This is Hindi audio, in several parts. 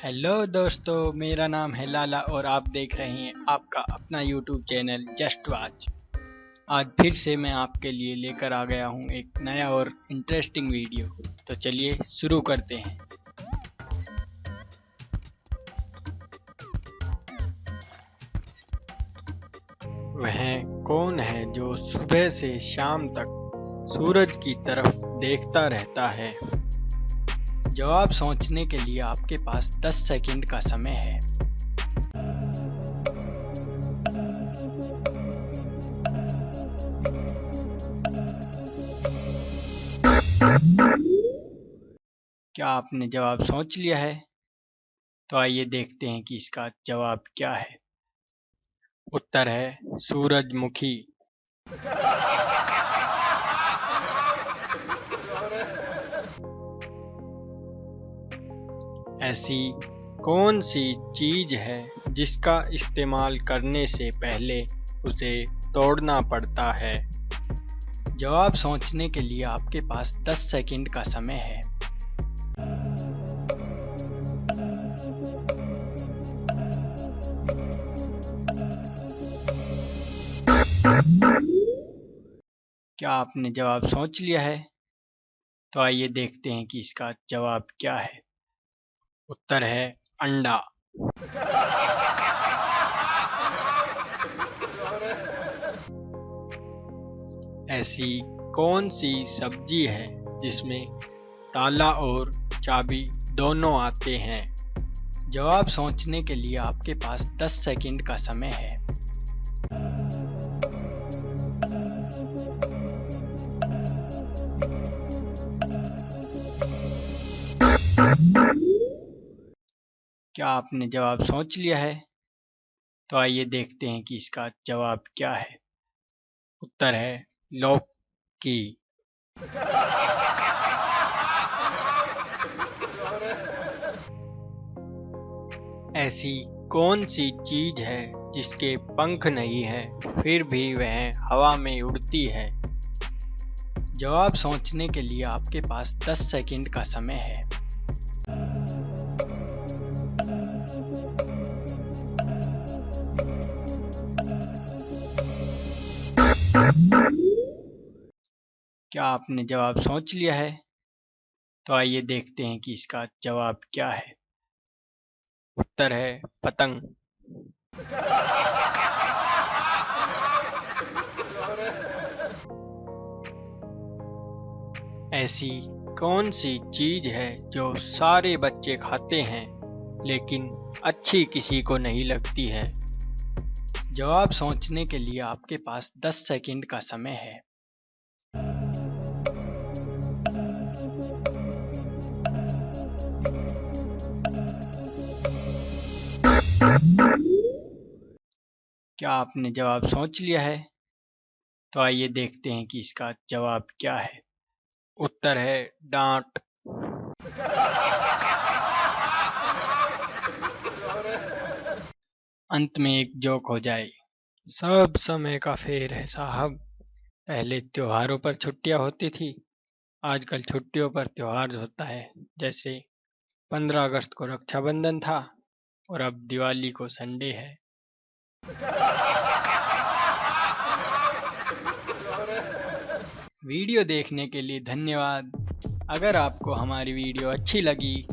हेलो दोस्तों, मेरा नाम है लाला और आप देख रहे हैं आपका अपना यूट्यूब चैनल जस्ट वाच आज फिर से मैं आपके लिए लेकर आ गया हूँ एक नया और इंटरेस्टिंग वीडियो तो चलिए शुरू करते हैं। वह कौन है जो सुबह से शाम तक सूरज की तरफ़ देखता रहता है? जवाब सोचने के लिए आपके पास 10 सेकंड का समय है। क्या आपने जवाब सोच लिया है? तो आइए देखते हैं कि इसका जवाब क्या है। उत्तर है, सूरजमुखी। ऐसी कौन सी चीज़ है जिसका इस्तेमाल करने से पहले उसे तोड़ना पड़ता है? जवाब सोचने के लिए आपके पास 10 सेकंड का समय है। क्या आपने जवाब सोच लिया है? तो आइए देखते हैं कि इसका जवाब क्या है। उत्तर है अंडा। ऐसी कौन सी सब्ज़ी है जिसमें ताला और चाबी दोनों आते हैं? जवाब सोचने के लिए आपके पास 10 सेकंड का समय है। क्या आपने जवाब सोच लिया है? तो आइए देखते हैं कि इसका जवाब क्या है। उत्तर है, लौकी। ऐसी कौन सी चीज़ है जिसके पंख नहीं है, फिर भी वह हवा में उड़ती है? जवाब सोचने के लिए आपके पास 10 सेकंड का समय है। क्या आपने जवाब सोच लिया है? तो आइए देखते हैं कि इसका जवाब क्या है। उत्तर है, पतंग। ऐसी कौन सी चीज़ है जो सारे बच्चे खाते हैं, लेकिन अच्छी किसी को नहीं लगती है? जवाब सोचने के लिए आपके पास 10 सेकंड का समय है। क्या आपने जवाब सोच लिया है? तो आइए देखते हैं कि इसका जवाब क्या है। उत्तर है डांट। अंत में एक जोक हो जाए। सब समय का फेर है साहब। पहले त्योहारों पर छुट्टियाँ होती थी। आजकल छुट्टियों पर त्योहार होता है। जैसे 15 अगस्त को रक्षाबंधन था और अब दिवाली को संडे है। वीडियो देखने के लिए धन्यवाद। अगर आपको हमारी वीडियो अच्छी लगी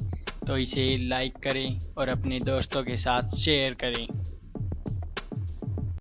तो इसे लाइक करें और अपने दोस्तों के साथ शेयर करें।